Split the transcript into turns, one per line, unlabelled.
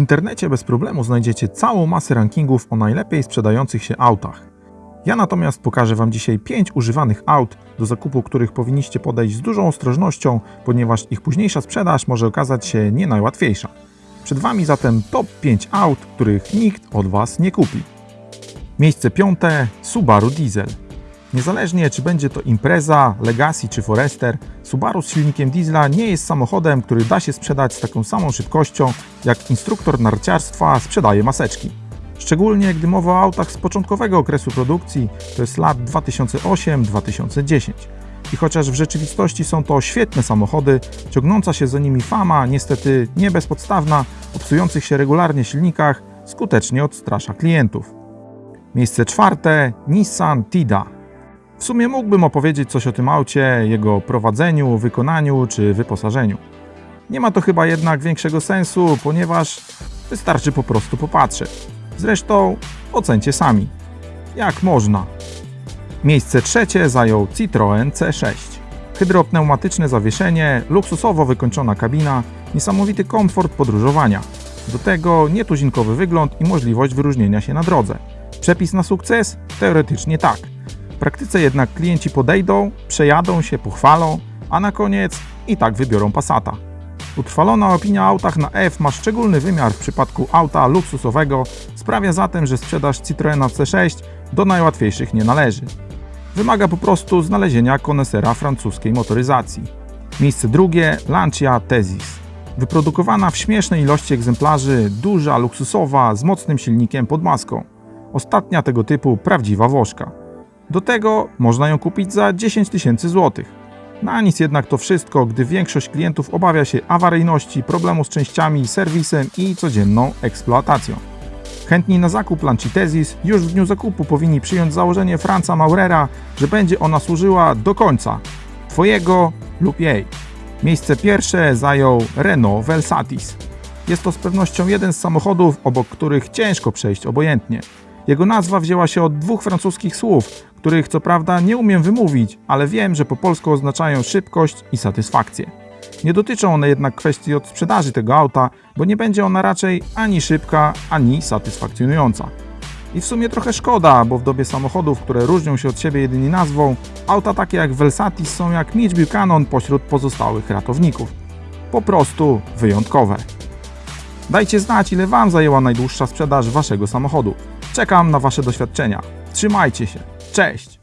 internecie bez problemu znajdziecie całą masę rankingów o najlepiej sprzedających się autach. Ja natomiast pokażę Wam dzisiaj 5 używanych aut, do zakupu których powinniście podejść z dużą ostrożnością, ponieważ ich późniejsza sprzedaż może okazać się nie najłatwiejsza. Przed Wami zatem top 5 aut, których nikt od Was nie kupi. Miejsce piąte Subaru Diesel. Niezależnie czy będzie to Impreza, Legacy czy Forester, Subaru z silnikiem diesla nie jest samochodem, który da się sprzedać z taką samą szybkością, jak instruktor narciarstwa sprzedaje maseczki. Szczególnie gdy mowa o autach z początkowego okresu produkcji, to jest lat 2008-2010. I chociaż w rzeczywistości są to świetne samochody, ciągnąca się za nimi fama, niestety nie bezpodstawna, o psujących się regularnie silnikach, skutecznie odstrasza klientów. Miejsce czwarte Nissan Tida. W sumie mógłbym opowiedzieć coś o tym aucie, jego prowadzeniu, wykonaniu czy wyposażeniu. Nie ma to chyba jednak większego sensu, ponieważ wystarczy po prostu popatrzeć. Zresztą ocencie sami. Jak można? Miejsce trzecie zajął Citroën C6. Hydropneumatyczne zawieszenie, luksusowo wykończona kabina, niesamowity komfort podróżowania. Do tego nietuzinkowy wygląd i możliwość wyróżnienia się na drodze. Przepis na sukces? Teoretycznie tak. Praktyce jednak klienci podejdą, przejadą się, pochwalą, a na koniec i tak wybiorą Passata. Utrwalona opinia o autach na F ma szczególny wymiar w przypadku auta luksusowego, sprawia zatem, że sprzedaż Citroena C6 do najłatwiejszych nie należy. Wymaga po prostu znalezienia konesera francuskiej motoryzacji. Miejsce drugie Lancia Tezis. Wyprodukowana w śmiesznej ilości egzemplarzy, duża, luksusowa, z mocnym silnikiem pod maską. Ostatnia tego typu prawdziwa Woszka. Do tego można ją kupić za 10 tysięcy złotych. Na nic jednak to wszystko, gdy większość klientów obawia się awaryjności, problemu z częściami, serwisem i codzienną eksploatacją. Chętni na zakup Lancitezis już w dniu zakupu powinni przyjąć założenie Franca Maurera, że będzie ona służyła do końca, Twojego lub jej. Miejsce pierwsze zajął Renault Velsatis. Jest to z pewnością jeden z samochodów, obok których ciężko przejść obojętnie. Jego nazwa wzięła się od dwóch francuskich słów, których co prawda nie umiem wymówić, ale wiem, że po polsku oznaczają szybkość i satysfakcję. Nie dotyczą one jednak kwestii od sprzedaży tego auta, bo nie będzie ona raczej ani szybka, ani satysfakcjonująca. I w sumie trochę szkoda, bo w dobie samochodów, które różnią się od siebie jedynie nazwą, auta takie jak Velsatis są jak Mitch Buchanan pośród pozostałych ratowników. Po prostu wyjątkowe. Dajcie znać, ile Wam zajęła najdłuższa sprzedaż Waszego samochodu. Czekam na Wasze doświadczenia. Trzymajcie się. Cześć!